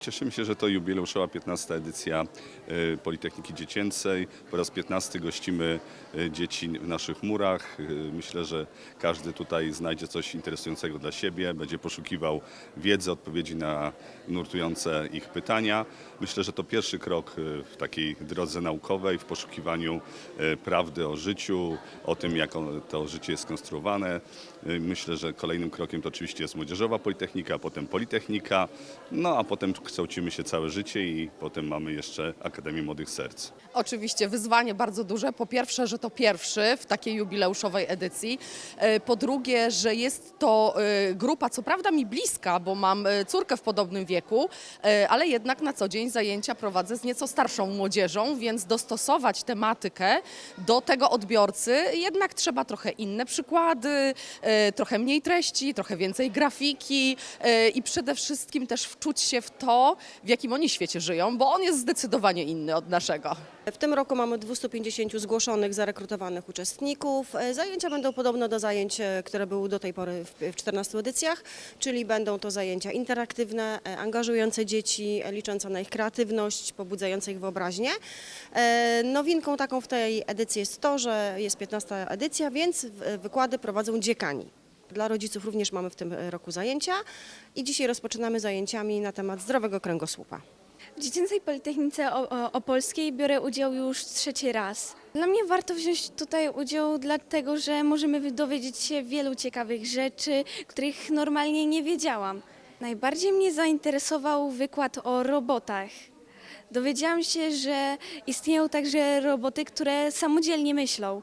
Cieszymy się, że to jubileuszowa 15. edycja e, Politechniki Dziecięcej. Po raz 15 gościmy e, dzieci w naszych murach. E, Myślę, że każdy tutaj znajdzie coś interesującego dla siebie, będzie poszukiwał wiedzy, odpowiedzi na nurtujące ich pytania. Myślę, że to pierwszy krok w takiej drodze naukowej, w poszukiwaniu prawdy o życiu, o tym, jak to życie jest skonstruowane. Myślę, że kolejnym krokiem to oczywiście jest Młodzieżowa Politechnika, potem Politechnika, no a potem kształcimy się całe życie i potem mamy jeszcze Akademię Młodych Serc. Oczywiście wyzwanie bardzo duże. Po pierwsze, że to pierwszy w takiej jubileuszowej edycji. E, Po drugie, że jest to e, grupa, co prawda mi bliska, bo mam e, córkę w podobnym wieku, ale jednak na co dzień zajęcia prowadzę z nieco starszą młodzieżą, więc dostosować tematykę do tego odbiorcy jednak trzeba trochę inne przykłady, trochę mniej treści, trochę więcej grafiki i przede wszystkim też wczuć się w to, w jakim oni świecie żyją, bo on jest zdecydowanie inny od naszego. W tym roku mamy 250 zgłoszonych, zarekrutowanych uczestników. E, Zajęcia będą podobne do zajęć, e, które były do tej pory w w 14 edycjach, czyli będą to zajęcia interaktywne, e, angażujące dzieci, liczące na ich kreatywność, pobudzające ich wyobraźnię. Nowinką taką w tej edycji jest to, że jest 15 edycja, więc wykłady prowadzą dziekani. Dla rodziców również mamy w tym e, roku zajęcia i dzisiaj rozpoczynamy zajęciami na temat zdrowego kręgosłupa. W Dziecięcej Politechnice Opolskiej biorę udział już trzeci raz. Dla mnie warto wziąć tutaj udział, dlatego że możemy dowiedzieć się wielu ciekawych rzeczy, których normalnie nie wiedziałam. Najbardziej mnie zainteresował wykład o robotach. Dowiedziałam się, że istnieją także roboty, które samodzielnie myślą.